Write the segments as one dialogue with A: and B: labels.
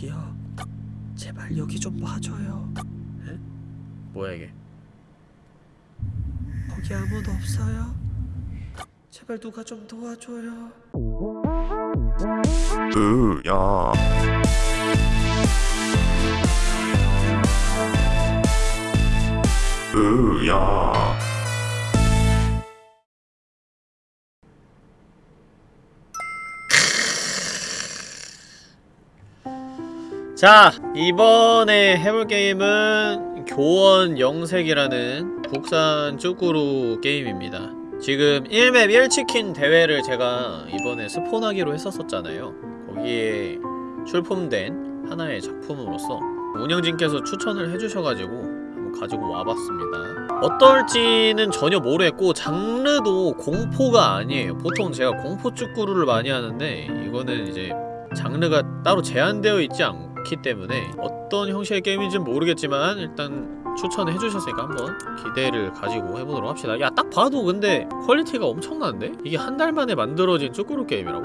A: 저기요 제발 여기 좀 봐줘요.
B: 에? 뭐야 이게?
A: 거기 아무도 없어요? 제발 누가 좀 도와줘요.
C: 으야. 으야
B: 자 이번에 해볼 게임은 교원 영색이라는 국산 쭈꾸루 게임입니다. 지금 1맵 1치킨 대회를 제가 이번에 스폰하기로 했었었잖아요. 거기에 출품된 하나의 작품으로서 운영진께서 추천을 해주셔가지고 한번 가지고 와봤습니다. 어떨지는 전혀 모르겠고 장르도 공포가 아니에요. 보통 제가 공포 쭈꾸루를 많이 하는데 이거는 이제 장르가 따로 제한되어 있지 않 기 때문에 어떤 형식의 게임인지는 모르겠지만 일단 추천해 주셨으니까 한번 기대를 가지고 해보도록 합시다 야 딱 봐도 근데 퀄리티가 엄청난데? 이게 한 달 만에 만들어진 쭈꾸루 게임이라고?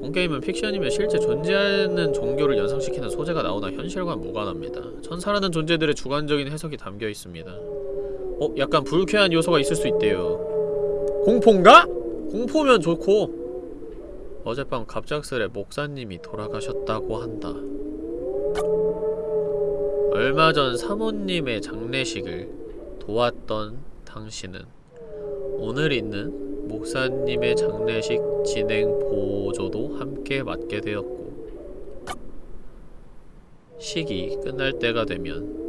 B: 본 게임은 픽션이며 실제 존재하는 종교를 연상시키는 소재가 나오나 현실과 무관합니다 천사라는 존재들의 주관적인 해석이 담겨 있습니다 어? 약간 불쾌한 요소가 있을 수 있대요 공포인가? 공포면 좋고 어젯밤 갑작스레 목사님이 돌아가셨다고 한다. 얼마 전 사모님의 장례식을 도왔던 당신은 오늘 있는 목사님의 장례식 진행 보조도 함께 맡게 되었고 식이 끝날 때가 되면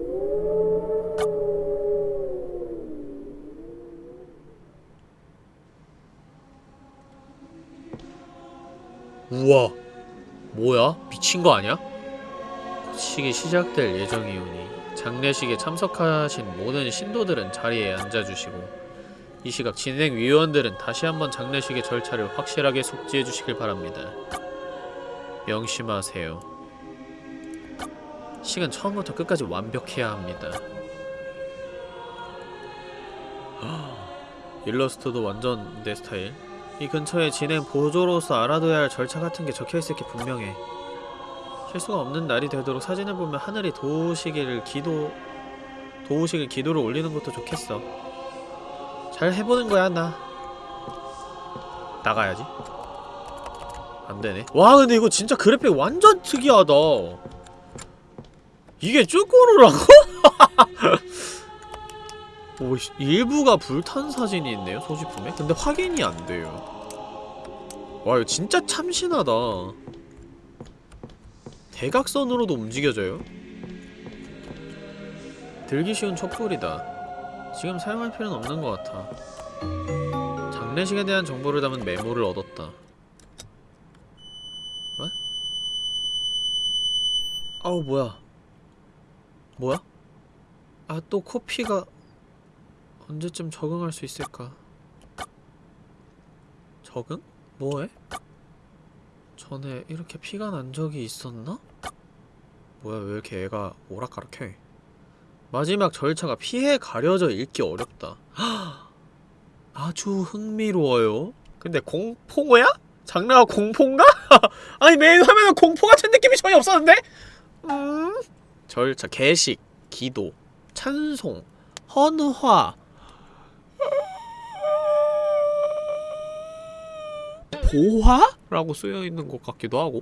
B: 우와 뭐야? 미친 거 아니야? 식이 시작될 예정이오니 장례식에 참석하신 모든 신도들은 자리에 앉아주시고 이 시각 진행위원들은 다시 한번 장례식의 절차를 확실하게 숙지해 주시길 바랍니다. 명심하세요. 식은 처음부터 끝까지 완벽해야 합니다. 일러스트도 완전 내 스타일. 이 근처에 진행 보조로서 알아둬야 할 절차 같은 게 적혀있을 게 분명해. 실수가 없는 날이 되도록 사진을 보면 하늘이 도우시기를 기도 도우시길 기도를 올리는 것도 좋겠어. 잘 해보는 거야 나. 나가야지. 안 되네. 와 근데 이거 진짜 그래픽 완전 특이하다. 이게 쭈꾸루라고? 오, 씨, 일부가 불탄 사진이 있네요 소지품에. 근데 확인이 안 돼요. 와 이거 진짜 참신하다. 대각선으로도 움직여져요? 들기 쉬운 촛불이다. 지금 사용할 필요는 없는 것 같아. 장례식에 대한 정보를 담은 메모를 얻었다. 뭐? 아우 뭐야? 뭐야? 아 또 코피가 언제쯤 적응할 수 있을까? 적응? 뭐해? 전에 이렇게 피가 난 적이 있었나? 뭐야 왜 이렇게 애가 오락가락해 마지막 절차가 피해 가려져 읽기 어렵다 아주 흥미로워요 근데 공포야? 장르가 공포인가? 아니 메인 화면은 공포 같은 느낌이 전혀 없었는데? 음... 절차, 개식, 기도, 찬송, 헌화 보화? 라고 쓰여있는 것 같기도 하고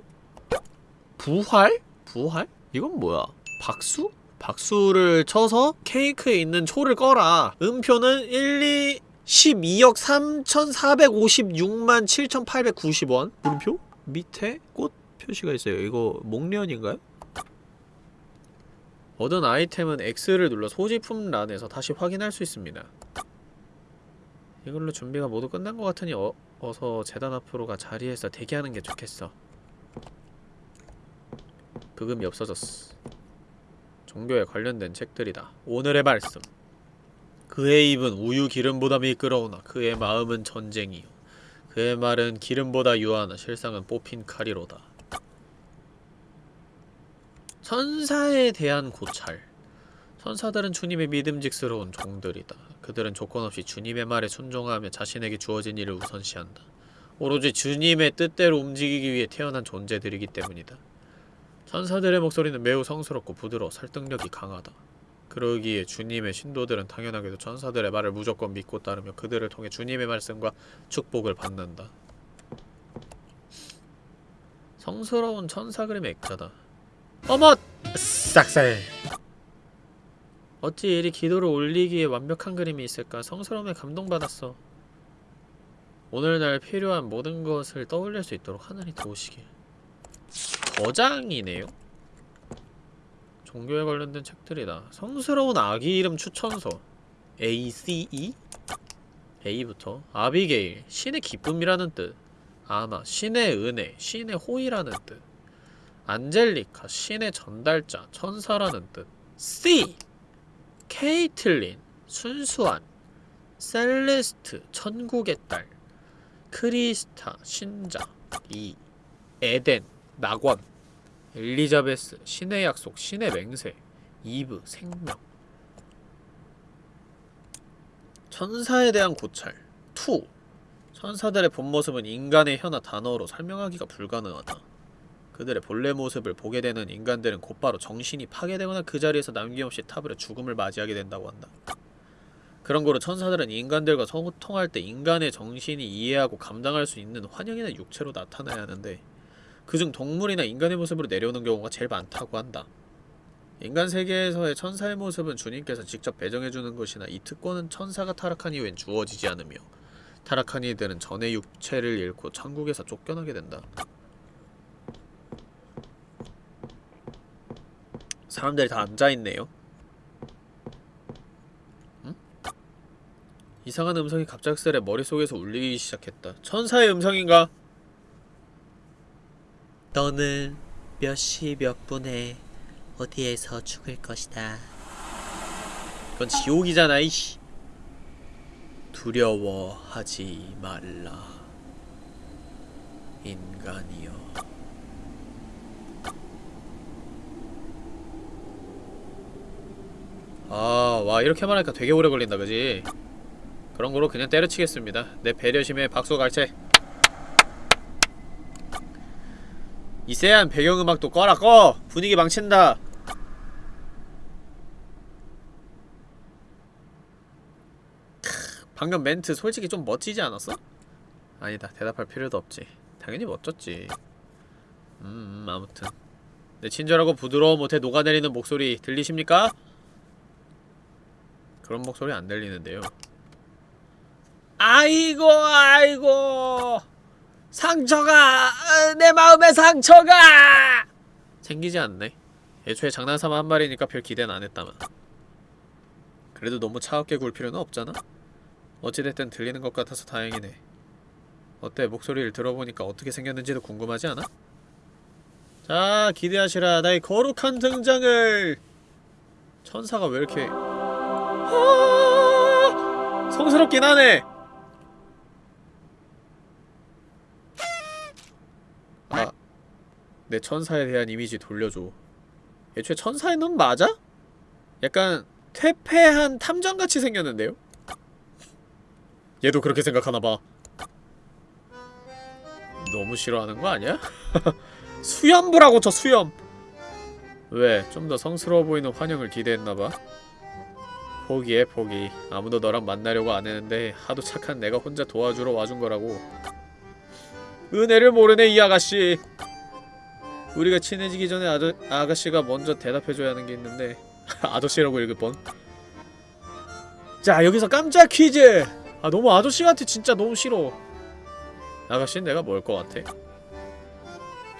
B: 부활? 부활? 이건 뭐야? 박수? 박수를 쳐서 케이크에 있는 초를 꺼라 음표는 1, 2, 12억 3,456만 7,890원 물음표? 밑에 꽃 표시가 있어요 이거 목련인가요? 얻은 아이템은 X를 눌러 소지품 란에서 다시 확인할 수 있습니다 이걸로 준비가 모두 끝난 것 같으니 어, 어서 재단 앞으로 가 자리에서 대기하는 게 좋겠어. 부금이 없어졌어. 종교에 관련된 책들이다. 오늘의 말씀. 그의 입은 우유 기름보다 미끄러우나 그의 마음은 전쟁이요. 그의 말은 기름보다 유하나 실상은 뽑힌 칼이로다. 천사에 대한 고찰. 천사들은 주님의 믿음직스러운 종들이다. 그들은 조건 없이 주님의 말에 순종하며 자신에게 주어진 일을 우선시한다. 오로지 주님의 뜻대로 움직이기 위해 태어난 존재들이기 때문이다. 천사들의 목소리는 매우 성스럽고 부드러워 설득력이 강하다. 그러기에 주님의 신도들은 당연하게도 천사들의 말을 무조건 믿고 따르며 그들을 통해 주님의 말씀과 축복을 받는다. 성스러운 천사 그림의 액자다. 어머! 싹살! 어찌 이리 기도를 올리기에 완벽한 그림이 있을까? 성스러움에 감동받았어. 오늘날 필요한 모든 것을 떠올릴 수 있도록 하나님 도우시길. 거장이네요? 종교에 관련된 책들이다. 성스러운 아기 이름 추천서. ACE? A부터. 아비게일. 신의 기쁨이라는 뜻. 아마. 신의 은혜. 신의 호의라는 뜻. 안젤리카. 신의 전달자. 천사라는 뜻. C. 케이틀린. 순수한. 셀레스트. 천국의 딸. 크리스타. 신자. E. 에덴. 낙원. 엘리자베스, 신의 약속, 신의 맹세, 이브, 생명 천사에 대한 고찰 2. 천사들의 본 모습은 인간의 혀나 단어로 설명하기가 불가능하다. 그들의 본래 모습을 보게 되는 인간들은 곧바로 정신이 파괴되거나 그 자리에서 남김없이 타버려 죽음을 맞이하게 된다고 한다. 그런 거로 천사들은 인간들과 소통할 때 인간의 정신이 이해하고 감당할 수 있는 환영이나 육체로 나타나야 하는데 그중 동물이나 인간의 모습으로 내려오는 경우가 제일 많다고 한다. 인간 세계에서의 천사의 모습은 주님께서 직접 배정해주는 것이나 이 특권은 천사가 타락한 이후엔 주어지지 않으며 타락한 이들은 전의 육체를 잃고 천국에서 쫓겨나게 된다. 사람들이 다 앉아있네요. 응? 이상한 음성이 갑작스레 머릿속에서 울리기 시작했다. 천사의 음성인가?
A: 너는 몇 시 몇 분에 어디에서 죽을 것이다.
B: 그건 지옥이잖아 이씨 두려워하지 말라 인간이여 아 와 이렇게 말하니까 되게 오래 걸린다 그지? 그런 거로 그냥 때려치겠습니다. 내 배려심에 박수 갈채. 이 쎄한 배경음악도 꺼라 꺼! 분위기 망친다. 방금 멘트 솔직히 좀 멋지지 않았어? 아니다 대답할 필요도 없지. 당연히 멋졌지. 음, 음 아무튼. 내 친절하고 부드러워 못해 녹아내리는 목소리 들리십니까? 그런 목소리 안 들리는데요 아이고 아이고 상처가 어, 내 마음의 상처가 생기지 않네 애초에 장난삼아 한 말이니까 별 기대는 안 했다만 그래도 너무 차갑게 굴 필요는 없잖아? 어찌됐든 들리는 것 같아서 다행이네. 어때? 목소리를 들어보니까 어떻게 생겼는지도 궁금하지 않아? 자, 기대하시라. 나의 거룩한 등장을! 천사가 왜 이렇게... 아 성스럽긴 하네! 아, 내 천사에 대한 이미지 돌려줘. 애초에 천사의 눈 맞아? 약간 퇴폐한 탐정같이 생겼는데요? 얘도 그렇게 생각하나봐 너무 싫어하는 거 아니야? 수염부라고 저 수염 왜? 좀 더 성스러워 보이는 환영을 기대했나봐 포기해 포기. 아무도 너랑 만나려고 안 했는데 하도 착한 내가 혼자 도와주러 와준 거라고. 은혜를 모르네 이 아가씨. 우리가 친해지기 전에 아저, 아가씨가 먼저 대답해줘야 하는 게 있는데 아저씨라고 읽을 뻔. 자 여기서 깜짝 퀴즈! 아 너무 아저씨 같아 진짜 너무 싫어. 아가씨는 내가 뭘 것 같아?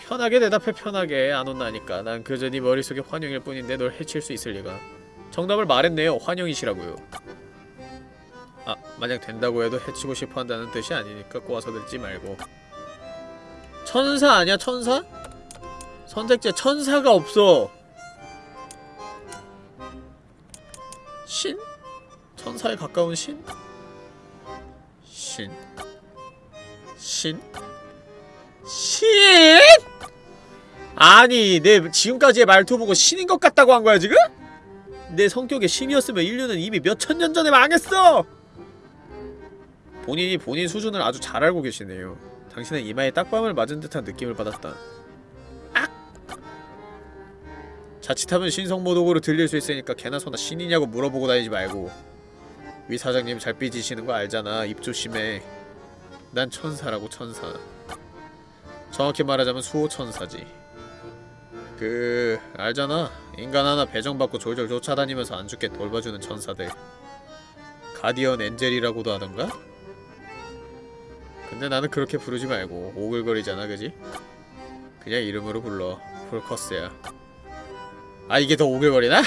B: 편하게 대답해 편하게. 안 혼나니까. 난 그저 네 머릿속에 환영일 뿐인데 널 해칠 수 있을 리가 정답을 말했네요 환영이시라고요 아 만약 된다고 해도 해치고 싶어 한다는 뜻이 아니니까 꼬아서 듣지 말고 천사 아니야 천사? 선택지에 천사가 없어 신? 천사에 가까운 신? 신. 신? 신? 아니, 내 지금까지의 말투 보고 신인 것 같다고 한 거야, 지금? 내 성격에 신이었으면 인류는 이미 몇 천 년 전에 망했어! 본인이 본인 수준을 아주 잘 알고 계시네요. 당신의 이마에 딱밤을 맞은 듯한 느낌을 받았다. 악! 자칫하면 신성모독으로 들릴 수 있으니까 개나 소나 신이냐고 물어보고 다니지 말고 위 사장님 잘 삐지시는 거 알잖아. 입 조심해. 난 천사라고 천사. 정확히 말하자면 수호천사지. 그 알잖아. 인간 하나 배정받고 졸졸 쫓아다니면서 안 죽게 돌봐주는 천사들. 가디언 엔젤이라고도 하던가? 근데 나는 그렇게 부르지 말고 오글거리잖아, 그지? 그냥 이름으로 불러. 폴커스야. 아 이게 더 오글거리나?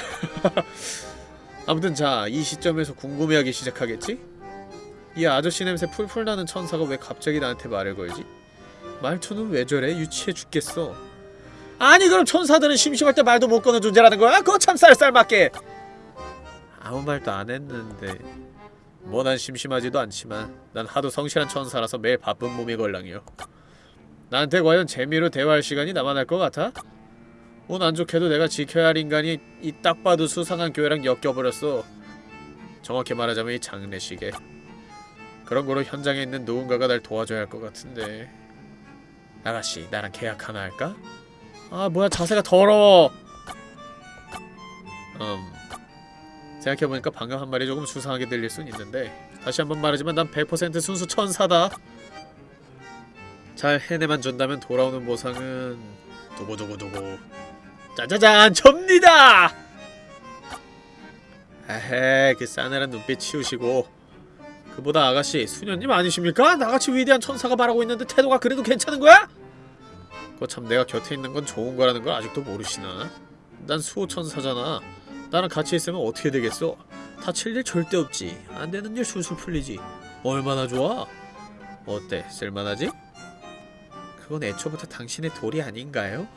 B: 아무튼 자, 이 시점에서 궁금해하기 시작하겠지? 이 아저씨 냄새 풀풀 나는 천사가 왜 갑자기 나한테 말을 걸지? 말투는 왜 저래? 유치해 죽겠어. 아니 그럼 천사들은 심심할 때 말도 못 거는 존재라는 거야? 그거 참 쌀쌀맞게. 아무 말도 안 했는데 뭐 난 심심하지도 않지만 난 하도 성실한 천사라서 매일 바쁜 몸이 걸랑이요. 나한테 과연 재미로 대화할 시간이 남아날 것 같아? 운 안 좋게도 내가 지켜야 할 인간이 이 딱 봐도 수상한 교회랑 엮여버렸어. 정확히 말하자면 이 장례식에. 그런 거로 현장에 있는 누군가가 날 도와줘야 할 것 같은데. 아가씨, 나랑 계약 하나 할까? 아, 뭐야, 자세가 더러워! 음. 생각해보니까 방금 한 말이 조금 수상하게 들릴 순 있는데 다시 한번 말하지만 난 100% 순수 천사다. 잘 해내만 준다면 돌아오는 보상은 두고두고두고 짜자잔 접니다! 에헤 그 싸늘한 눈빛 치우시고 그보다 아가씨 수녀님 아니십니까? 나같이 위대한 천사가 말하고 있는데 태도가 그래도 괜찮은 거야? 그거 참 내가 곁에 있는 건 좋은 거라는 걸 아직도 모르시나? 난 수호천사잖아 나랑 같이 있으면 어떻게 되겠어? 다칠 일 절대 없지 안 되는 일 술술 풀리지 얼마나 좋아? 어때? 쓸만하지? 그건 애초부터 당신의 돌이 아닌가요?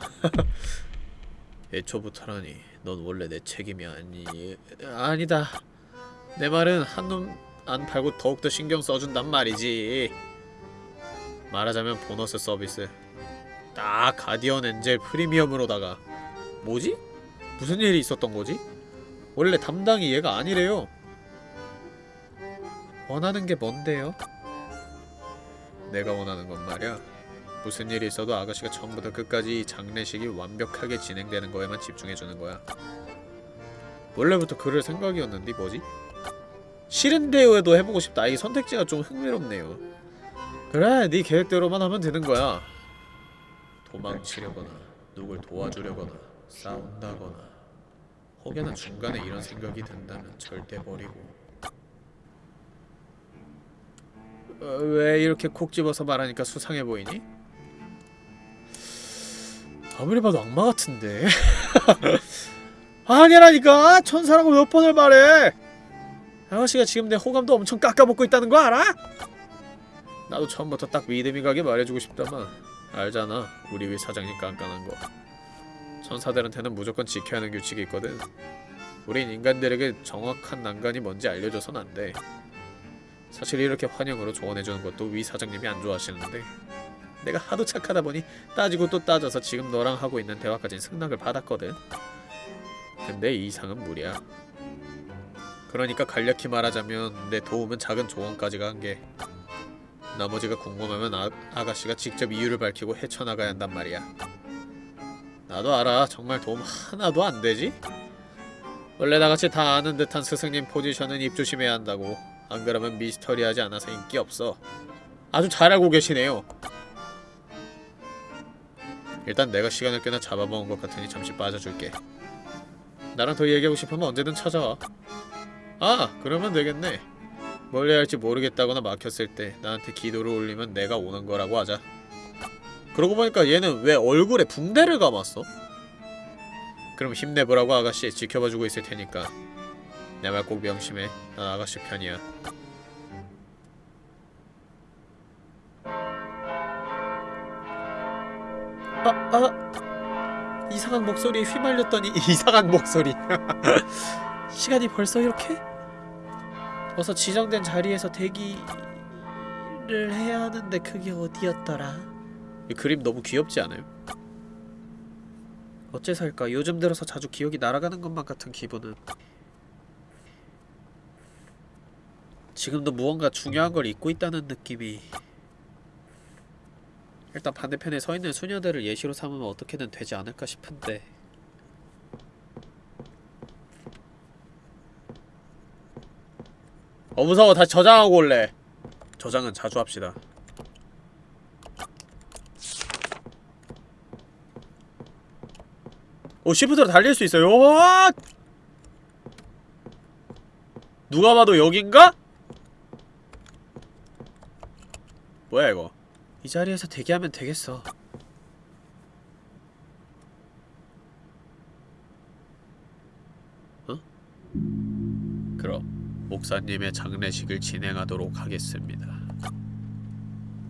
B: 애초부터라니 넌 원래 내 책임이 아니... 아니다 내 말은 한눈 안 팔고 더욱더 신경 써준단 말이지 말하자면 보너스 서비스 딱 가디언 엔젤 프리미엄으로다가 뭐지? 무슨 일이 있었던 거지? 원래 담당이 얘가 아니래요 원하는 게 뭔데요? 내가 원하는 건 말이야 무슨 일이 있어도 아가씨가 처음부터 끝까지 이 장례식이 완벽하게 진행되는 거에만 집중해주는 거야. 원래부터 그럴 생각이었는데 뭐지? 싫은데요에도 해보고 싶다. 이 선택지가 좀 흥미롭네요. 그래, 네 계획대로만 하면 되는 거야. 도망치려거나 누굴 도와주려거나 싸운다거나 혹여나 중간에 이런 생각이 든다면 절대 버리고. 어, 왜 이렇게 콕 집어서 말하니까 수상해 보이니? 아무리 봐도 악마 같은데. 아니라니까! 천사라고 몇 번을 말해! 아가씨가 지금 내 호감도 엄청 깎아먹고 있다는 거 알아? 나도 처음부터 딱 믿음이 가게 말해주고 싶다만 알잖아. 우리 위 사장님 깐깐한 거. 천사들한테는 무조건 지켜야 하는 규칙이 있거든. 우린 인간들에게 정확한 난간이 뭔지 알려줘선 안돼. 사실 이렇게 환영으로 조언해주는 것도 위 사장님이 안 좋아하시는데. 내가 하도 착하다 보니 따지고 또 따져서 지금 너랑 하고 있는 대화까진 승낙을 받았거든. 근데 이 이상은 무리야. 그러니까 간략히 말하자면 내 도움은 작은 조언까지가 한게 나머지가 궁금하면 아, 아가씨가 직접 이유를 밝히고 헤쳐나가야 한단 말이야. 나도 알아. 정말 도움 하나도 안 되지? 원래 나같이 다 아는 듯한 스승님 포지션은 입 조심해야 한다고. 안 그러면 미스터리하지 않아서 인기 없어. 아주 잘 알고 계시네요. 일단 내가 시간을 꽤나 잡아먹은 것 같으니 잠시 빠져줄게. 나랑 더 얘기하고 싶으면 언제든 찾아와. 아, 그러면 되겠네. 뭘 해야 할지 모르겠다거나 막혔을 때 나한테 기도를 올리면 내가 오는 거라고 하자. 그러고 보니까 얘는 왜 얼굴에 붕대를 감았어? 그럼 힘내보라고 아가씨 지켜봐주고 있을 테니까 내 말 꼭 명심해. 난 아가씨 편이야. 아, 아 이상한 목소리에 휘말렸더니 이상한 목소리 시간이 벌써 이렇게? 어서 지정된 자리에서 대기를 해야 하는데 그게 어디였더라? 이 그림 너무 귀엽지 않아요? 어째서일까? 요즘 들어서 자주 기억이 날아가는 것만 같은 기분은 지금도 무언가 중요한 걸 잊고 있다는 느낌이 일단 반대편에 서 있는 수녀들을 예시로 삼으면 어떻게든 되지 않을까 싶은데 어 무서워 다시 저장하고 올래 저장은 자주 합시다 오 시프트로 달릴 수 있어요 와! 누가 봐도 여긴가? 뭐야 이거 이 자리에서 대기하면 되겠어 어? 목사님의 장례식을 진행하도록 하겠습니다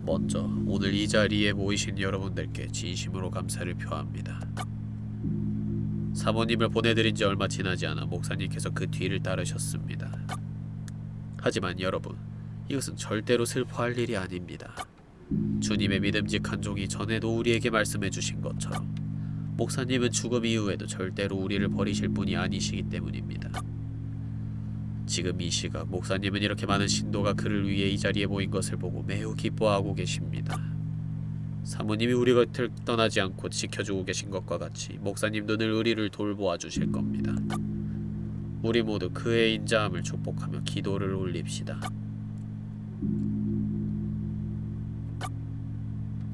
B: 먼저 오늘 이 자리에 모이신 여러분들께 진심으로 감사를 표합니다 사모님을 보내드린 지 얼마 지나지 않아 목사님께서 그 뒤를 따르셨습니다. 하지만 여러분, 이것은 절대로 슬퍼할 일이 아닙니다. 주님의 믿음직한 종이 전에도 우리에게 말씀해 주신 것처럼 목사님은 죽음 이후에도 절대로 우리를 버리실 분이 아니시기 때문입니다. 지금 이 시각 목사님은 이렇게 많은 신도가 그를 위해 이 자리에 모인 것을 보고 매우 기뻐하고 계십니다. 사모님이 우리 곁을 떠나지 않고 지켜주고 계신 것과 같이 목사님도 늘 우리를 돌보아 주실 겁니다. 우리 모두 그의 인자함을 축복하며 기도를 올립시다.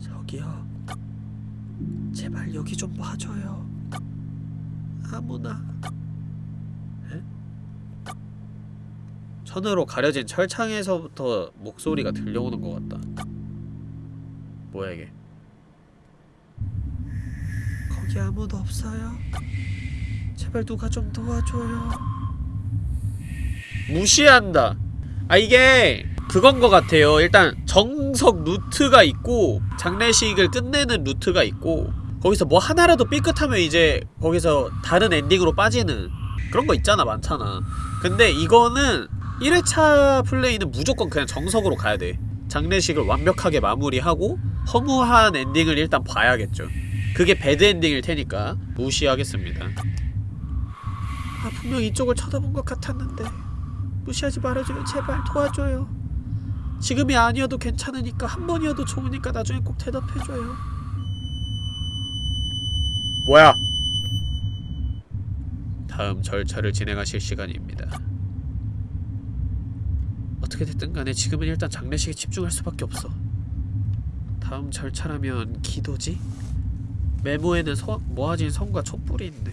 B: 저기요. 제발 여기 좀 봐줘요. 아무나. 에? 천으로 가려진 철창에서부터 목소리가 들려오는 것 같다. 뭐야 이게? 거기 아무도 없어요. 제발 누가 좀 도와줘요. 무시한다. 아 이게 그건 것 같아요. 일단 정석 루트가 있고 장례식을 끝내는 루트가 있고 거기서 뭐 하나라도 삐끗하면 이제 거기서 다른 엔딩으로 빠지는 그런 거 있잖아 많잖아. 근데 이거는 1회차 플레이는 무조건 그냥 정석으로 가야 돼. 장례식을 완벽하게 마무리하고 허무한 엔딩을 일단 봐야겠죠. 그게 배드 엔딩일 테니까 무시하겠습니다. 아 분명 이쪽을 쳐다본 것 같았는데 무시하지 말아줘요 제발 도와줘요. 지금이 아니어도 괜찮으니까 한 번이어도 좋으니까 나중에 꼭 대답해줘요. 뭐야? 다음 절차를 진행하실 시간입니다. 어떻게 됐든 간에 지금은 일단 장례식에 집중할 수밖에 없어. 다음 절차라면 기도지? 메모에는 서, 모아진 성과 촛불이 있네.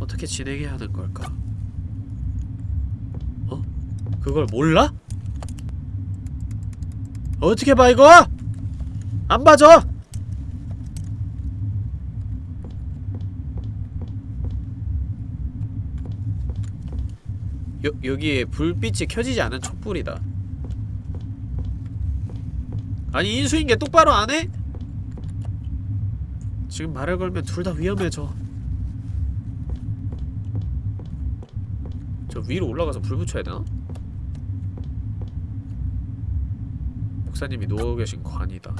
B: 어떻게 진행해야 하는 걸까? 어? 그걸 몰라? 어떻게 봐 이거? 안 봐줘! 여, 여기에 불빛이 켜지지 않은 촛불이다 아니 인수인계 똑바로 안 해? 지금 말을 걸면 둘 다 위험해져 저 위로 올라가서 불 붙여야 되나? 목사님이 누워 계신 관이다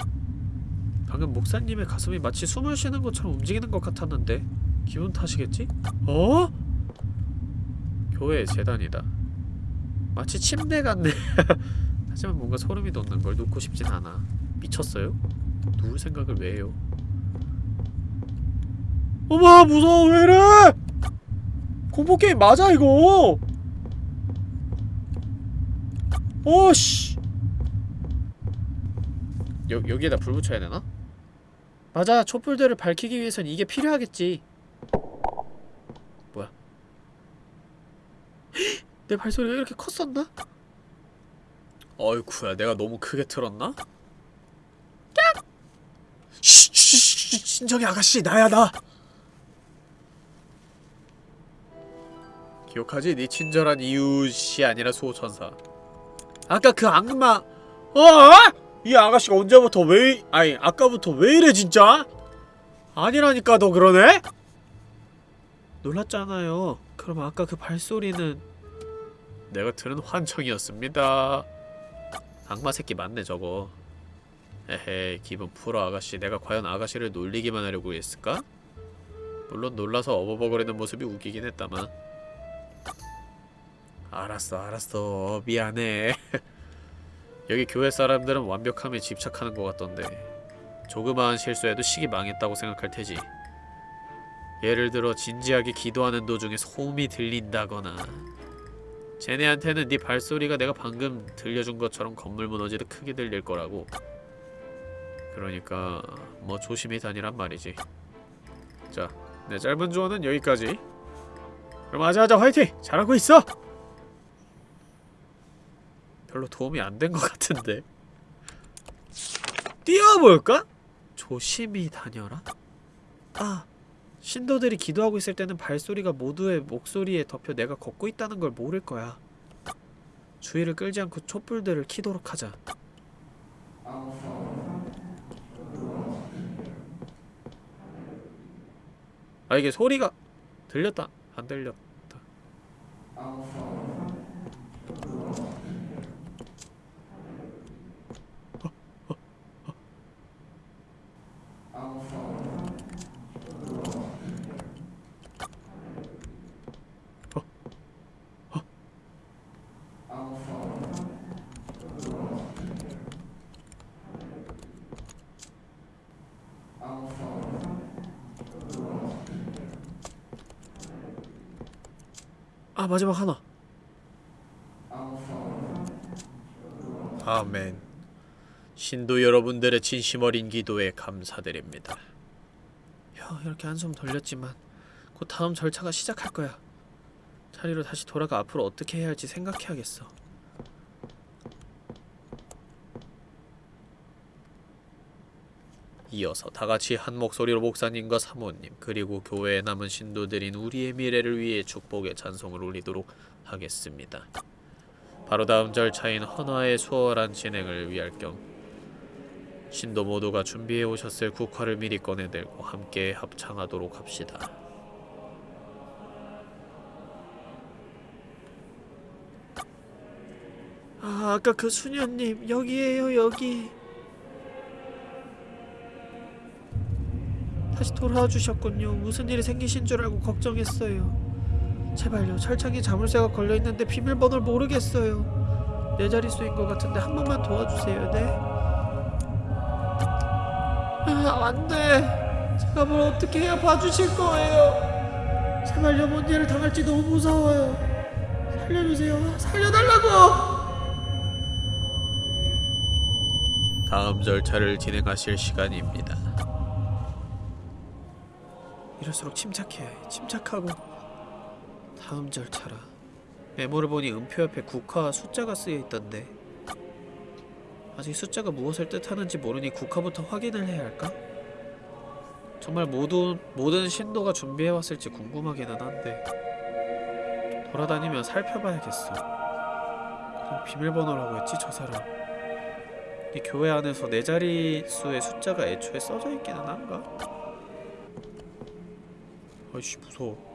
B: 방금 목사님의 가슴이 마치 숨을 쉬는 것처럼 움직이는 것 같았는데 기분 탓이겠지? 어? 교회 재단이다. 마치 침대 같네. 하지만 뭔가 소름이 돋는 걸 놓고 싶진 않아. 미쳤어요? 누울 생각을 왜 해요? 어머 무서워 왜 이래? 공포게임 맞아 이거? 어씨. 여, 여기에다 불 붙여야 되나? 맞아 촛불들을 밝히기 위해선 이게 필요하겠지 뭐야 내 발소리가 이렇게 컸었나? 어이쿠야 내가 너무 크게 틀었나? 깍! 쉬쉬쉬 진정해 아가씨 나야 나 기억하지? 네 친절한 이웃이 아니라 수호천사 아까 그 악마 어? 이 아가씨가 언제부터 왜 아니 아까부터 왜 이래 진짜? 아니라니까 너 그러네? 놀랐잖아요 그럼 아까 그 발소리는 내가 들은 환청이었습니다. 악마 새끼 맞네 저거. 에헤 기분 풀어 아가씨. 내가 과연 아가씨를 놀리기만 하려고 했을까? 물론 놀라서 어버버거리는 모습이 웃기긴 했다만. 알았어 알았어. 미안해. 여기 교회 사람들은 완벽함에 집착하는 것 같던데. 조그마한 실수에도 식이 망했다고 생각할 테지. 예를 들어 진지하게 기도하는 도중에 소음이 들린다거나 쟤네한테는 네 발소리가 내가 방금 들려준 것처럼 건물 무너지듯 크게 들릴 거라고. 그러니까 뭐 조심히 다니란 말이지. 자, 내 짧은 조언은 여기까지. 그럼 하자하자 화이팅! 잘하고 있어! 별로 도움이 안 된 것 같은데 뛰어볼까? 조심히 다녀라? 아 신도들이 기도하고 있을 때는 발소리가 모두의 목소리에 덮여 내가 걷고 있다는 걸 모를 거야. 주의를 끌지 않고 촛불들을 켜도록 하자. 아 이게 소리가 들렸다. 안 들렸다 아 마지막 하나. 아멘. 신도 여러분들의 진심 어린 기도에 감사드립니다. 혀 이렇게 한숨 돌렸지만 곧 다음 절차가 시작할 거야. 자리로 다시 돌아가 앞으로 어떻게 해야 할지 생각해야겠어 이어서 다같이 한 목소리로 목사님과 사모님 그리고 교회에 남은 신도들인 우리의 미래를 위해 축복의 찬송을 올리도록 하겠습니다. 바로 다음 절차인 헌화의 수월한 진행을 위할 겸 신도 모두가 준비해 오셨을 국화를 미리 꺼내들고 함께 합창하도록 합시다. 아, 아까 그 수녀님 여기에요 여기. 다시 돌아와 주셨군요. 무슨 일이 생기신 줄 알고 걱정했어요. 제발요. 철창에 자물쇠가 걸려 있는데 비밀번호를 모르겠어요. 내 자릿수인 것 같은데 한 번만 도와주세요. 네. 아, 안 돼. 제가 뭘 어떻게 해야 봐주실 거예요. 제발요. 뭔 일을 당할지 너무 무서워요. 살려주세요. 살려달라고. 다음 절차를 진행하실 시간입니다. 이럴수록 침착해야 해. 침착하고 다음 절차라. 메모를 보니 음표 옆에 국화와 숫자가 쓰여 있던데 아직 숫자가 무엇을 뜻하는지 모르니 국화부터 확인을 해야 할까? 정말 모든 모든 신도가 준비해 왔을지 궁금하기는 한데 돌아다니며 살펴봐야겠어. 그럼 비밀번호라고 했지 저 사람. 이 교회 안에서 네 자릿수의 숫자가 애초에 써져 있기는 한가? 아이씨 무서워.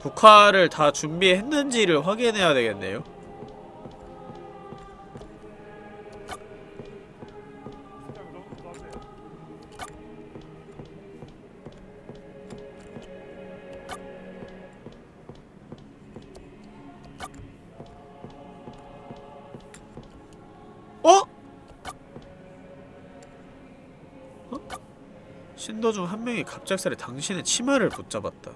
B: 국화를 다 준비했는지를 확인해야 되겠네요 신도 중 한 명이 갑작스레 당신의 치마를 붙잡았다.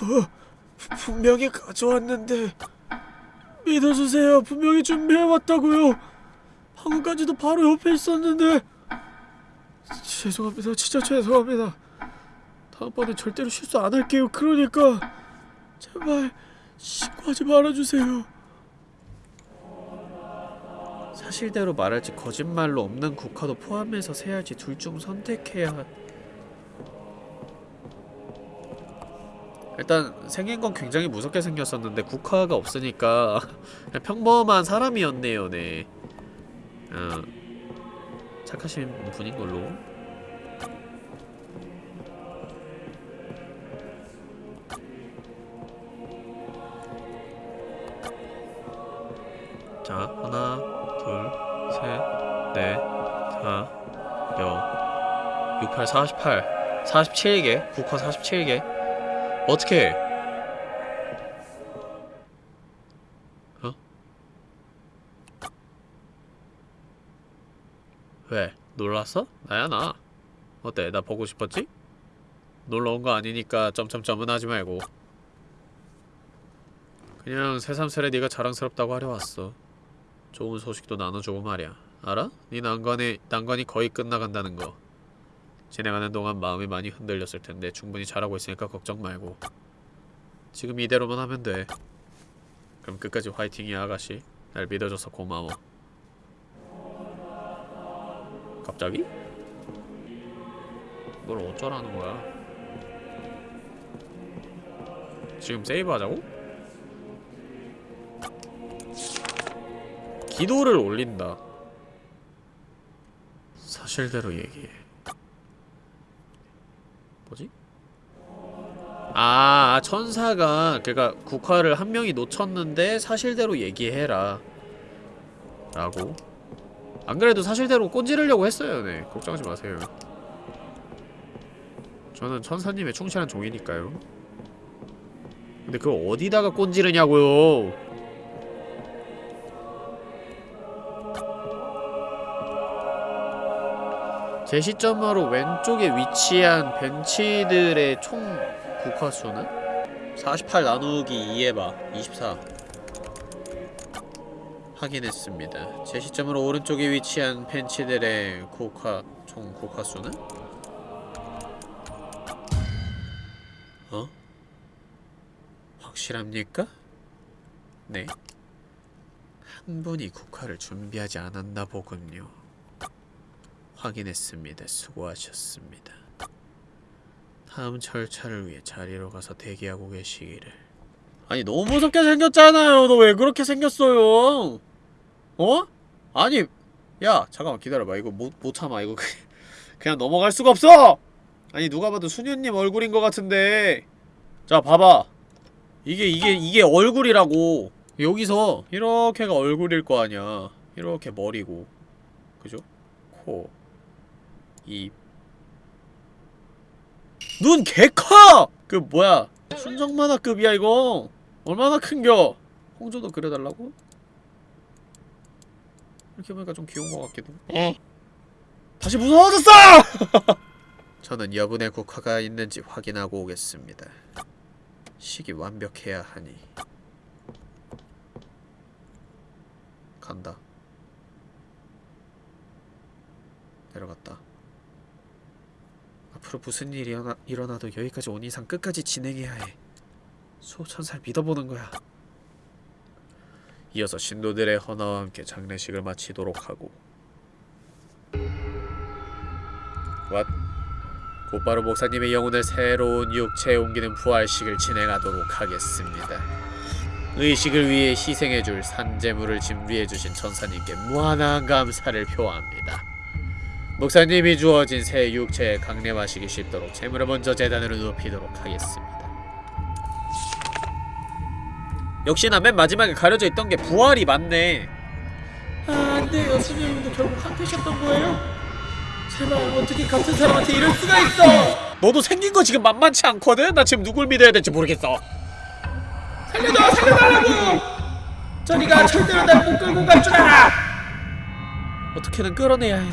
B: 뭐, 분명히 가져왔는데 믿어주세요. 분명히 준비해왔다고요. 방금까지도 바로 옆에 있었는데 죄송합니다. 진짜 죄송합니다. 다음번에 절대로 실수 안 할게요. 그러니까 제발 신고하지 말아주세요. 사실대로 말할지 거짓말로 없는 국화도 포함해서 세야지 둘 중 선택해야 일단 생긴 건 굉장히 무섭게 생겼었는데 국화가 없으니까 평범한 사람이었네요 네. 어, 착하신 분인 걸로. 자 하나 둘, 셋, 넷, 하나, 여, 6, 8, 48 47개 9컷 47개 어떻게 어? 왜? 놀랐어? 나야 나 어때? 나 보고 싶었지? 놀러온 거 아니니까 점점점은 하지 말고 그냥 새삼스레 네가 자랑스럽다고 하려 왔어 좋은 소식도 나눠주고 말이야. 알아? 네 난관이, 난관이 거의 끝나간다는 거. 진행하는 동안 마음이 많이 흔들렸을 텐데 충분히 잘하고 있으니까 걱정 말고. 지금 이대로만 하면 돼. 그럼 끝까지 화이팅이야 아가씨. 날 믿어줘서 고마워. 갑자기? 뭘 어쩌라는 거야? 지금 세이브 하자고? 기도를 올린다. 사실대로 얘기해. 뭐지? 아 천사가 그니까 국화를 한 명이 놓쳤는데 사실대로 얘기해라. 라고. 안 그래도 사실대로 꼰지르려고 했어요 네. 걱정하지 마세요. 저는 천사님의 충실한 종이니까요. 근데 그걸 어디다가 꼰지르냐고요 제 시점으로 왼쪽에 위치한 벤치들의 총 국화수는? 48 나누기 2해봐 24 확인했습니다. 제 시점으로 오른쪽에 위치한 벤치들의 국화 총 국화수는? 어? 확실합니까? 네. 한 분이 국화를 준비하지 않았나 보군요. 확인했습니다. 수고하셨습니다. 다음 절차를 위해 자리로 가서 대기하고 계시기를. 아니 너무 무섭게 생겼잖아요. 너 왜 그렇게 생겼어요? 어? 아니 야 잠깐만 기다려봐. 이거 못, 못 참아. 이거 그- 그냥 넘어갈 수가 없어! 아니 누가 봐도 수녀님 얼굴인 것 같은데 자 봐봐 이게 이게 이게 얼굴이라고 여기서 이렇게가 얼굴일 거 아니야 이렇게 머리고 그죠? 코 입. 눈 개커! 그 뭐야? 순정 만화급이야 이거. 얼마나 큰겨. 홍조도 그려달라고? 이렇게 보니까 좀 귀여운 것 같기도. 어 다시 무서워졌어! 저는 여분의 국화가 있는지 확인하고 오겠습니다. 식이 완벽해야 하니. 간다. 내려갔다 앞으로 무슨 일이 일어나, 일어나도 여기까지 온 이상 끝까지 진행해야 해. 수호천사를 믿어보는 거야. 이어서 신도들의 헌화와 함께 장례식을 마치도록 하고 왓? 곧바로 목사님의 영혼을 새로운 육체에 옮기는 부활식을 진행하도록 하겠습니다. 의식을 위해 희생해줄 산재물을 준비해주신 천사님께 무한한 감사를 표합니다. 목사님이 주어진 새 육체에 강림하시기 쉽도록 재물을 먼저 재단으로 높이도록 하겠습니다. 역시나 맨 마지막에 가려져 있던 게 부활이 맞네. 아, 안 돼요. 수녀님도 결국 한태셨던 거예요? 제발 어떻게 같은 사람한테 이럴 수가 있어? 너도 생긴 거 지금 만만치 않거든? 나 지금 누굴 믿어야 될지 모르겠어. 살려줘! 살려달라고! 저리가 절대로 날 못 끌고 갈 줄 알아! 어떻게든 끌어내야 해.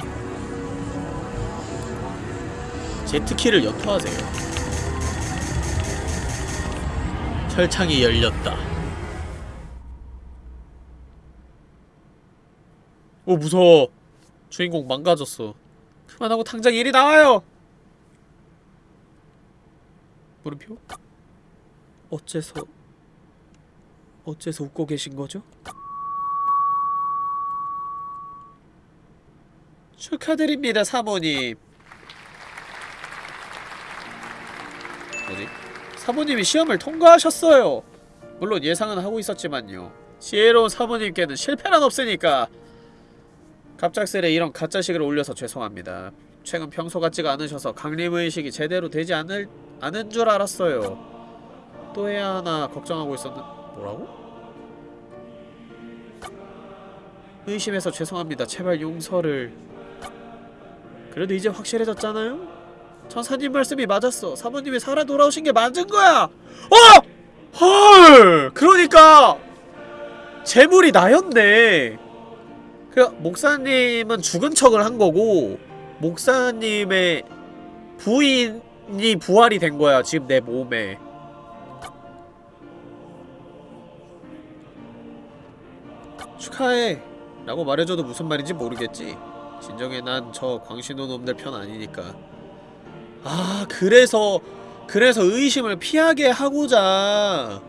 B: 제트키를 연투하세요. 철창이 열렸다. 오 무서워. 주인공 망가졌어. 그만하고 당장 일이 나와요. 물음표? 어째서 어째서 웃고 계신 거죠? 축하드립니다, 사모님. 뭐지? 사모님이 시험을 통과하셨어요. 물론 예상은 하고 있었지만요. 지혜로운 사모님께는 실패는 없으니까 갑작스레 이런 가짜식을 올려서 죄송합니다. 최근 평소 같지가 않으셔서 강림의식이 제대로 되지 않을 않은 줄 알았어요. 또 해야 하나 걱정하고 있었는 뭐라고? 의심해서 죄송합니다. 제발 용서를. 그래도 이제 확실해졌잖아요? 천사님 말씀이 맞았어. 사모님이 살아 돌아오신 게 맞은 거야. 어! 헐! 그러니까 재물이 나였네. 그 목사님은 죽은 척을 한 거고 목사님의 부인이 부활이 된 거야 지금 내 몸에 축하해 라고 말해줘도 무슨 말인지 모르겠지 진정에 난저 광신호 놈들 편 아니니까 아 그래서 그래서 의심을 피하게 하고자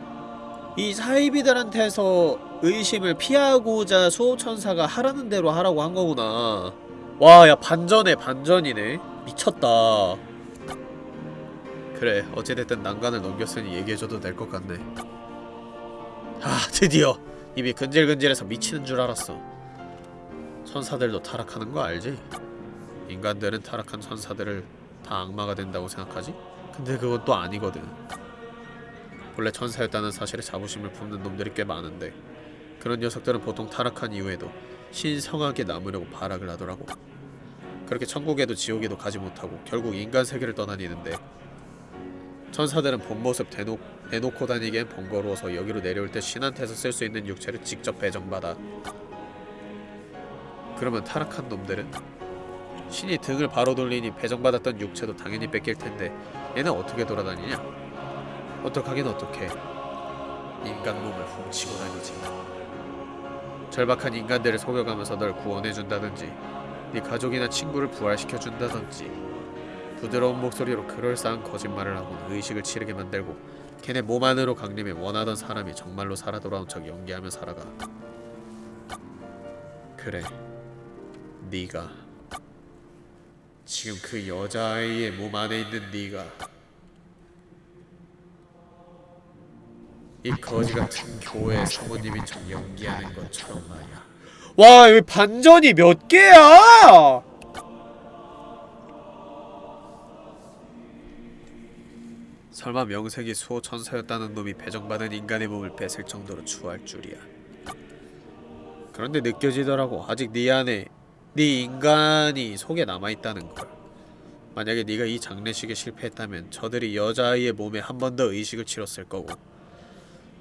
B: 이 사이비들한테서 의심을 피하고자 수호천사가 하라는 대로 하라고 한 거구나. 와 야 반전에 반전이네. 미쳤다. 그래 어찌됐든 난간을 넘겼으니 얘기해줘도 될 것 같네. 아 드디어 입이 근질근질해서 미치는 줄 알았어. 천사들도 타락하는 거 알지? 인간들은 타락한 천사들을 다 악마가 된다고 생각하지? 근데 그건 또 아니거든. 원래 천사였다는 사실에 자부심을 품는 놈들이 꽤 많은데 그런 녀석들은 보통 타락한 이후에도 신성하게 남으려고 발악을 하더라고. 그렇게 천국에도 지옥에도 가지 못하고 결국 인간 세계를 떠다니는데 천사들은 본 모습 대놓, 내놓고 다니기엔 번거로워서 여기로 내려올 때 신한테서 쓸 수 있는 육체를 직접 배정받아. 그러면 타락한 놈들은 신이 등을 바로 돌리니 배정받았던 육체도 당연히 뺏길 텐데 얘는 어떻게 돌아다니냐? 어떡하긴 어떡해. 인간 몸을 훔치고 다니지. 절박한 인간들을 속여가면서 널 구원해준다든지 네 가족이나 친구를 부활시켜준다든지 부드러운 목소리로 그럴싸한 거짓말을 하고 의식을 치르게 만들고 걔네 몸 안으로 강림해 원하던 사람이 정말로 살아 돌아온 척 연기하며 살아가. 그래 네가 지금 그 여자아이의 몸 안에 있는 네가 이 거지 같은 교회 사모님인 척 연기하는 것처럼 말이야. 와, 여기 반전이 몇 개야? 설마 명색이 수호 천사였다는 놈이 배정받은 인간의 몸을 뺏을 정도로 추할 줄이야. 그런데 느껴지더라고. 아직 네 안에 네 인간이 속에 남아있다는 걸. 만약에 네가 이 장례식에 실패했다면 저들이 여자아이의 몸에 한 번 더 의식을 치렀을 거고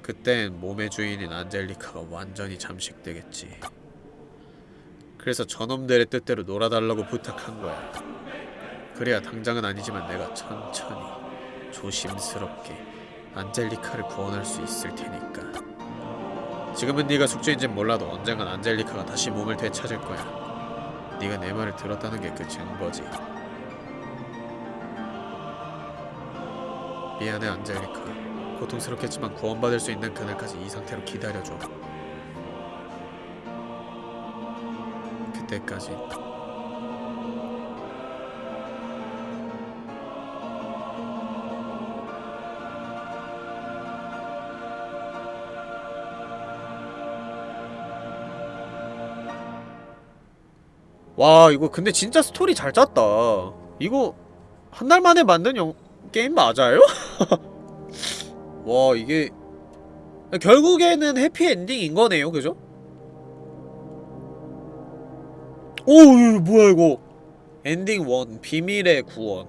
B: 그땐 몸의 주인인 안젤리카가 완전히 잠식되겠지. 그래서 저놈들의 뜻대로 놀아달라고 부탁한 거야. 그래야 당장은 아니지만 내가 천천히 조심스럽게 안젤리카를 구원할 수 있을 테니까. 지금은 네가 숙주인진 몰라도 언젠간 안젤리카가 다시 몸을 되찾을 거야. 네가 내 말을 들었다는 게 그 증거지. 미안해 안젤리카. 고통스럽겠지만 구원받을 수 있는 그날까지 이 상태로 기다려줘. 그때까지 와 이거 근데 진짜 스토리 잘 짰다. 이거 한 달 만에 만든 영... 게임 맞아요? 와 이게 결국에는 해피엔딩인 거네요 그죠? 오 뭐야 이거 엔딩 1 비밀의 구원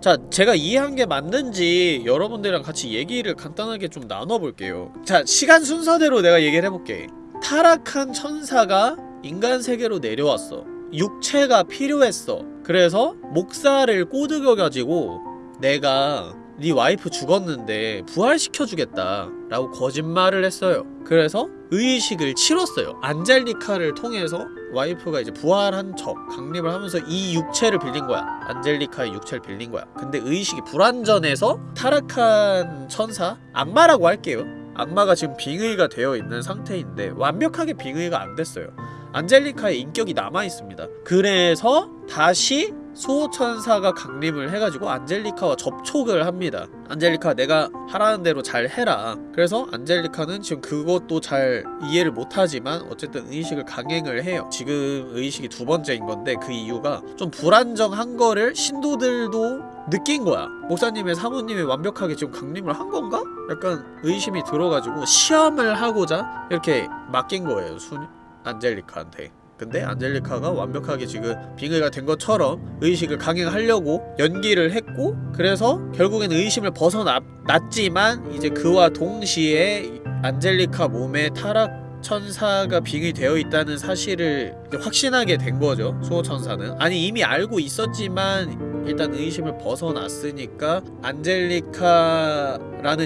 B: 자 제가 이해한 게 맞는지 여러분들이랑 같이 얘기를 간단하게 좀 나눠볼게요 자 시간 순서대로 내가 얘기를 해볼게 타락한 천사가 인간 세계로 내려왔어 육체가 필요했어. 그래서 목사를 꼬드겨 가지고 내가 네 와이프 죽었는데 부활시켜주겠다 라고 거짓말을 했어요. 그래서 의식을 치렀어요. 안젤리카를 통해서 와이프가 이제 부활한 척 강림을 하면서 이 육체를 빌린 거야. 안젤리카의 육체를 빌린 거야. 근데 의식이 불완전해서 타락한 천사 악마라고 할게요. 악마가 지금 빙의가 되어 있는 상태인데 완벽하게 빙의가 안 됐어요 안젤리카의 인격이 남아있습니다. 그래서 다시 수호천사가 강림을 해가지고 안젤리카와 접촉을 합니다. 안젤리카 내가 하라는 대로 잘 해라. 그래서 안젤리카는 지금 그것도 잘 이해를 못하지만 어쨌든 의식을 강행을 해요. 지금 의식이 두 번째인 건데 그 이유가 좀 불안정한 거를 신도들도 느낀 거야. 목사님의 사모님이 완벽하게 지금 강림을 한 건가? 약간 의심이 들어가지고 시험을 하고자 이렇게 맡긴 거예요 순 안젤리카한테. 근데 안젤리카가 완벽하게 지금 빙의가 된 것처럼 의식을 강행하려고 연기를 했고 그래서 결국엔 의심을 벗어났지만 이제 그와 동시에 안젤리카 몸에 타락 타락 천사가 빙의 되어 있다는 사실을 확신하게 된 거죠 수호천사는. 아니 이미 알고 있었지만 일단 의심을 벗어났으니까 안젤리카라는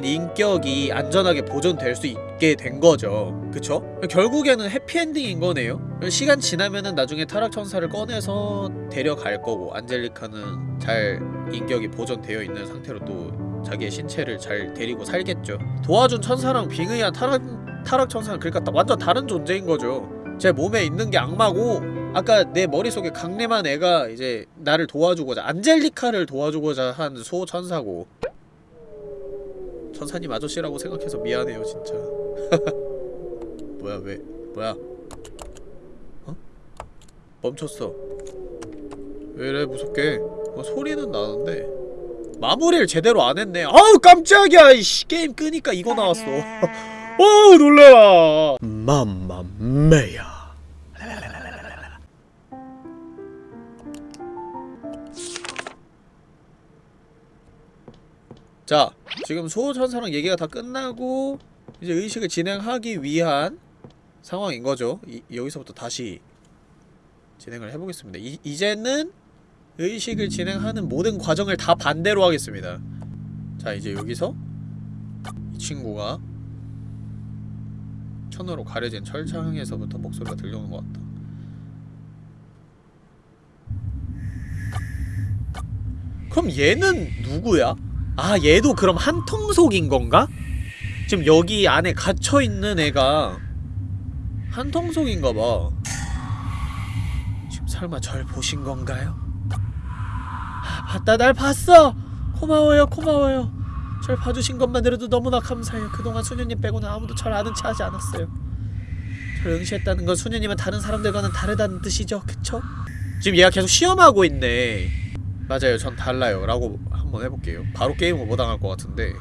B: 인격이 안전하게 보존될 수 있게 된 거죠. 그쵸? 결국에는 해피엔딩인 거네요. 시간 지나면은 나중에 타락천사를 꺼내서 데려갈 거고 안젤리카는 잘 인격이 보존되어 있는 상태로 또 자기의 신체를 잘 데리고 살겠죠. 도와준 천사랑 빙의한 타락, 타락 천사는 그러니까 다- 완전 다른 존재인 거죠. 제 몸에 있는 게 악마고 아까 내 머릿속에 강림한 애가 이제 나를 도와주고자 안젤리카를 도와주고자 한 소천사고. 천사님 아저씨라고 생각해서 미안해요 진짜. 뭐야 왜 뭐야? 어? 멈췄어. 왜 이래 무섭게? 어, 소리는 나는데. 마무리를 제대로 안 했네. 아우 깜짝이야 이씨. 게임 끄니까 이거 나왔어 어우 놀래라. 맘마메야. 자 지금 소호천사랑 얘기가 다 끝나고 이제 의식을 진행하기 위한 상황인 거죠. 이, 여기서부터 다시 진행을 해보겠습니다. 이, 이제는 의식을 진행하는 모든 과정을 다 반대로 하겠습니다. 자 이제 여기서 이 친구가 천으로 가려진 철창에서부터 목소리가 들려오는 것 같다 그럼 얘는 누구야? 아 얘도 그럼 한통속인 건가? 지금 여기 안에 갇혀있는 애가 한통속인가 봐 지금 설마 절 보신 건가요? 아, 봤다 날 봤어! 고마워요 고마워요 절 봐주신 것만으로도 너무나 감사해요. 그동안 수녀님 빼고는 아무도 절 아는 체 하지 않았어요. 절 응시했다는 건 수녀님은 다른 사람들과는 다르다는 뜻이죠. 그쵸? 지금 얘가 계속 시험하고 있네. 맞아요. 전 달라요. 라고 한번 해볼게요. 바로 게임을 못 당할 것 같은데.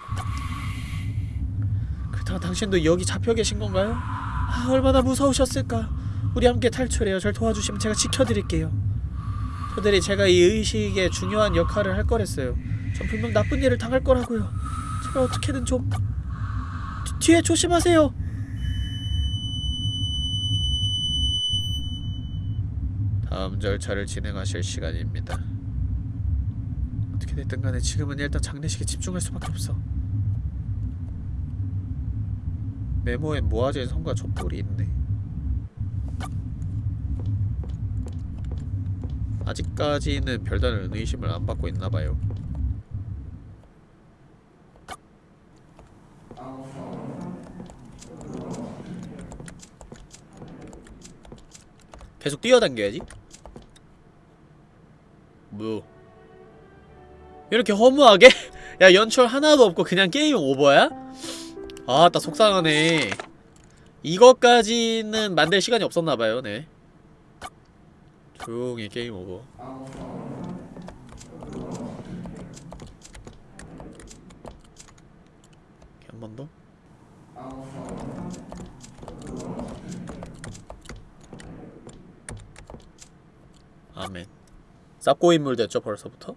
B: 그렇다면 당신도 여기 잡혀 계신 건가요? 아 얼마나 무서우셨을까. 우리 함께 탈출해요. 절 도와주시면 제가 지켜드릴게요. 저들이 제가 이 의식에 중요한 역할을 할 거랬어요. 전 분명 나쁜 일을 당할 거라고요 어떻게든 좀 뒤, 뒤에 조심하세요. 다음 절차를 진행하실 시간입니다. 어떻게 됐든 간에 지금은 일단 장례식에 집중할 수밖에 없어. 메모엔 모아진 성과 촛불이 있네. 아직까지는 별다른 의심을 안 받고 있나봐요 계속 뛰어당겨야지 뭐 이렇게 허무하게? 야 연출 하나도 없고 그냥 게임 오버야? 아따 속상하네 이것까지는 만들 시간이 없었나봐요 네 조용히 게임 오버 한 번 더? 아멘. 쌉고 인물 됐죠 벌써부터?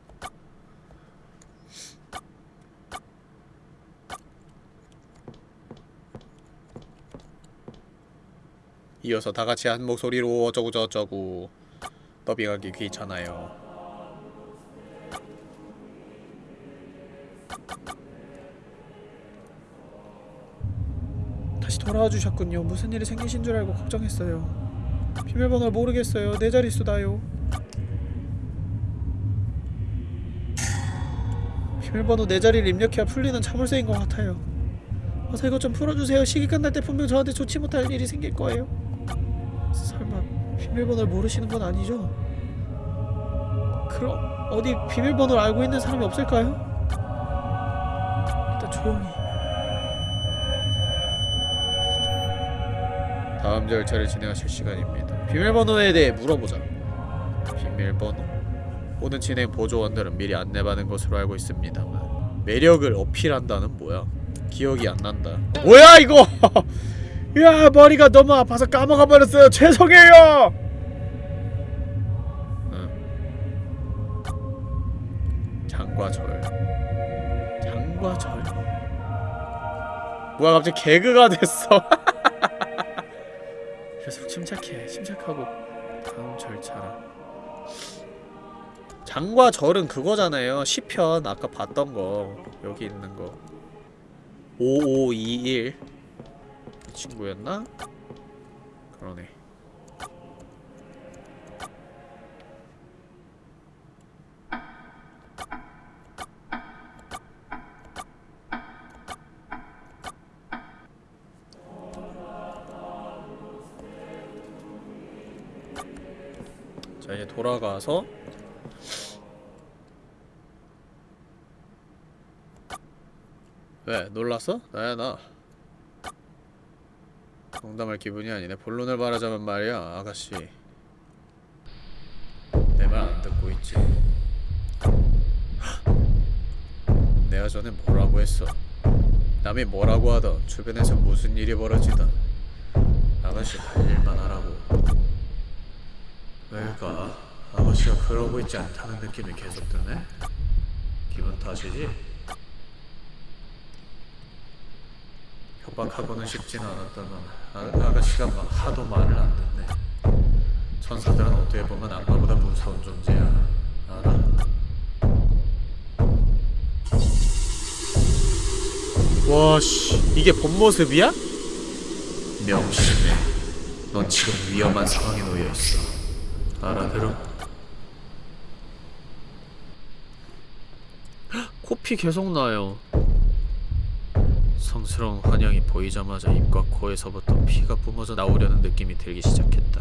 B: 이어서 다같이 한 목소리로 어쩌고 저쩌고 더빙하기 귀찮아요. 다시 돌아와 주셨군요. 무슨 일이 생기신 줄 알고 걱정했어요. 비밀번호를 모르겠어요. 내 자릿수다요 비밀번호 내 자리를 입력해야 풀리는 자물쇠인 것 같아요. 어서 이것 좀 풀어주세요. 시기 끝날 때 분명 저한테 좋지 못할 일이 생길 거예요. 설마 비밀번호를 모르시는 건 아니죠? 그럼 어디 비밀번호를 알고 있는 사람이 없을까요? 일단 조용히. 다음 절차를 진행하실 시간입니다. 비밀번호에 대해 물어보자. 비밀번호 모든 진행 보조원들은 미리 안내받은 것으로 알고 있습니다만 매력을 어필한다는 뭐야? 기억이 안 난다. 뭐야 이거? 야 머리가 너무 아파서 까먹어 버렸어요. 죄송해요! 응. 장과절. 장과절. 뭐야 갑자기 개그가 됐어. 계속 침착해. 침착하고 장과 절은 그거잖아요. 시편 아까 봤던 거 여기 있는 거. 5521이 친구였나? 그러네. 자 이제 돌아가서 왜 놀랐어? 나야 나 농담할 기분이 아니네 본론을 말하자면 말이야 아가씨 내 말 안 듣고 있지 내가 전에 뭐라고 했어 남이 뭐라고 하던 주변에서 무슨 일이 벌어지던 아가씨 할 일만 하라고 왜일까? 아가씨가 그러고 있지 않다는 느낌이 계속 드네? 기분 탓이지? 협박하고는 싶진 않았다만 아, 아가씨가 막 하도 말을 안 듣네 천사들은 어떻게 보면 악마보다 무서운 존재야 알아? 와씨 이게 본 모습이야? 명심해 넌 지금 위험한 상황에 놓여있어 알아들어? 코피 계속 나요 성스러운 환영이 보이자마자 입과 코에서부터 피가 뿜어져 나오려는 느낌이 들기 시작했다.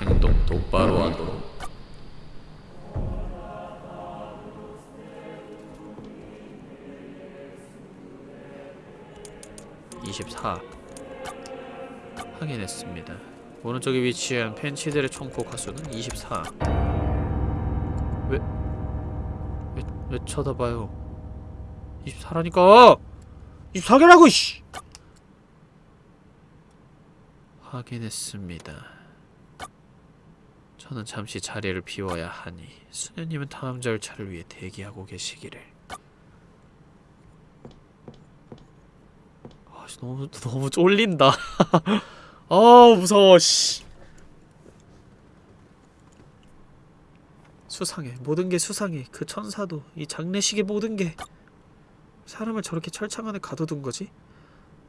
B: 행동 똑바로 하도록. (24) 확인했습니다. 오른쪽에 위치한 펜치들의 총 포카수는 24. 왜, 왜, 왜 쳐다봐요? 24라니까! 24개라고, 씨! 확인했습니다. 저는 잠시 자리를 비워야 하니 수녀님은 다음 절차를 위해 대기하고 계시기를. 아, 씨, 너무 너무 쫄린다. 아, 무서워, 씨. 수상해. 모든 게 수상해. 그 천사도 이 장례식의 모든 게 사람을 저렇게 철창 안에 가둬둔 거지?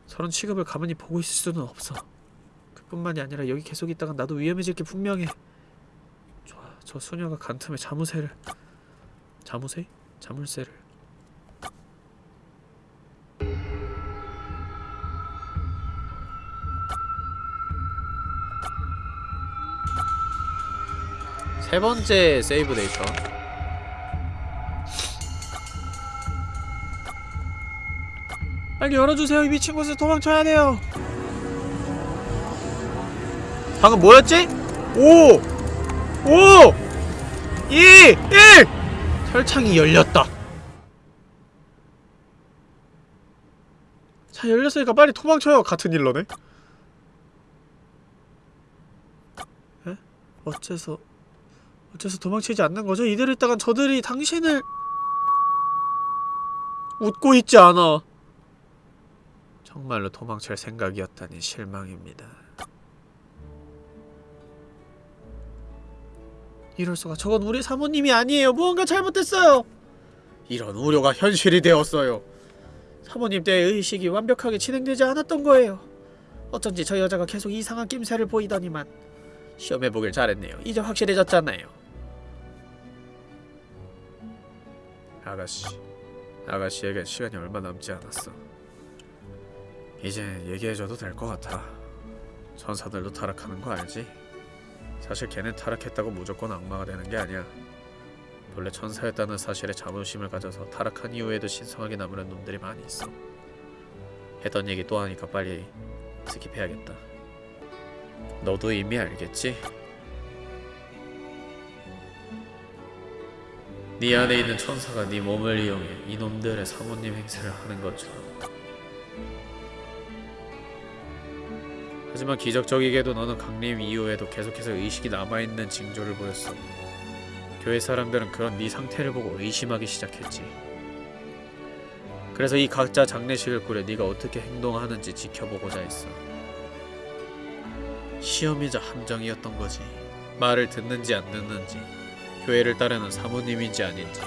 B: 저런 취급을 가만히 보고 있을 수는 없어. 그뿐만이 아니라 여기 계속 있다간 나도 위험해질 게 분명해. 좋아, 저 소녀가 간틈에 자무새를 자무새? 자물쇠를 세 번째 세이브 데이터 빨리 열어주세요. 이 미친 곳에서 도망쳐야 돼요. 방금 뭐였지? 5 5 2 1 철창이 열렸다. 자 열렸으니까 빨리 도망쳐요 같은 일러네. 에? 어째서 어째서 도망치지 않는 거죠? 이대로 있다간 저들이 당신을 웃고 있지 않아 정말로 도망칠 생각이었다니 실망입니다. 이럴 수가 저건 우리 사모님이 아니에요. 무언가 잘못됐어요. 이런 우려가 현실이 되었어요. 사모님 때의 의식이 완벽하게 진행되지 않았던 거예요. 어쩐지 저 여자가 계속 이상한 낌새를 보이더니만 시험해보길 잘했네요. 이제 확실해졌잖아요. 아가씨, 아가씨에겐 시간이 얼마 남지 않았어. 이제 얘기해줘도 될 것 같아. 천사들도 타락하는 거 알지? 사실 걔는 타락했다고 무조건 악마가 되는 게 아니야. 본래 천사였다는 사실에 자부심을 가져서 타락한 이후에도 신성하게 남으는 놈들이 많이 있어. 했던 얘기 또 하니까 빨리 스킵해야겠다. 너도 이미 알겠지? 네 안에 있는 천사가 네 몸을 이용해 이놈들의 사모님 행세를 하는 것처럼 하지만 기적적이게도 너는 강림 이후에도 계속해서 의식이 남아있는 징조를 보였어. 교회 사람들은 그런 네 상태를 보고 의심하기 시작했지. 그래서 이 각자 장례식을 꾸려 네가 어떻게 행동하는지 지켜보고자 했어. 시험이자 함정이었던 거지. 말을 듣는지 안 듣는지, 교회를 따르는 사모님인지 아닌지.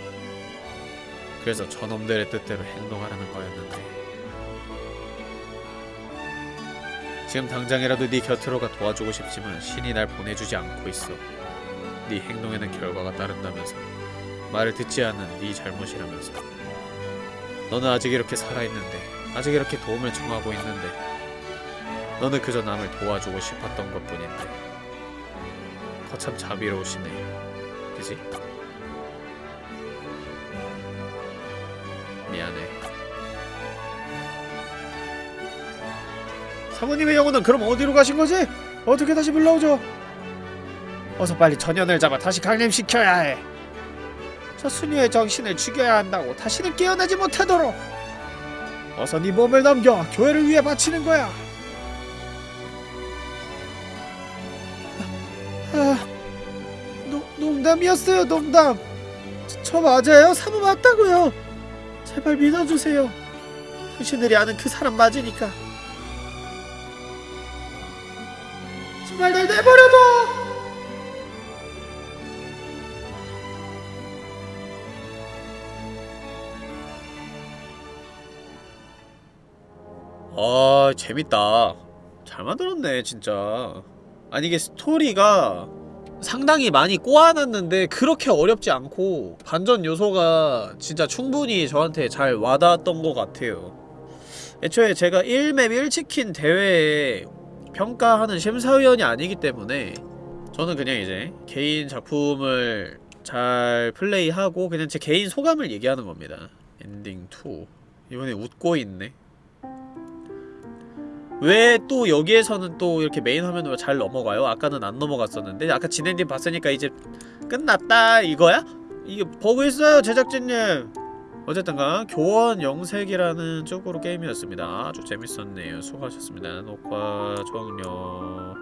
B: 그래서 저놈들의 뜻대로 행동하라는 거였는데. 지금 당장이라도 네 곁으로 가 도와주고 싶지만 신이 날 보내주지 않고 있어. 네 행동에는 결과가 따른다면서. 말을 듣지 않는 네 잘못이라면서. 너는 아직 이렇게 살아있는데, 아직 이렇게 도움을 청하고 있는데, 너는 그저 남을 도와주고 싶었던 것 뿐인데. 거참 자비로우시네. 그지? 미안해. 사모님의 영혼은 그럼 어디로 가신 거지? 어떻게 다시 불러오죠? 어서 빨리 전연을 잡아 다시 강림시켜야 해. 저 수녀의 정신을 죽여야 한다고 다시는 깨어나지 못하도록. 어서 네 몸을 넘겨 교회를 위해 바치는 거야. 아, 노, 농담이었어요 농담. 저, 저 맞아요 사모 맞다고요. 제발 믿어주세요. 당신들이 아는 그 사람 맞으니까. 제발 날 내버려둬. 아 재밌다. 잘 만들었네 진짜. 아니 이게 스토리가 상당히 많이 꼬아놨는데 그렇게 어렵지 않고 반전 요소가 진짜 충분히 저한테 잘 와닿았던 것 같아요. 애초에 제가 1맵 1치킨 대회에 평가하는 심사위원이 아니기 때문에 저는 그냥 이제 개인 작품을 잘 플레이하고 그냥 제 개인 소감을 얘기하는 겁니다 엔딩 2 이번에 웃고 있네 왜 또 여기에서는 또 이렇게 메인 화면으로 잘 넘어가요? 아까는 안 넘어갔었는데 아까 진엔딩 봤으니까 이제 끝났다 이거야? 이게 버그 있어요 제작진님 어쨌든가 교원 영색이라는 쪽으로 게임이었습니다. 아주 재밌었네요. 수고하셨습니다. 녹화 종료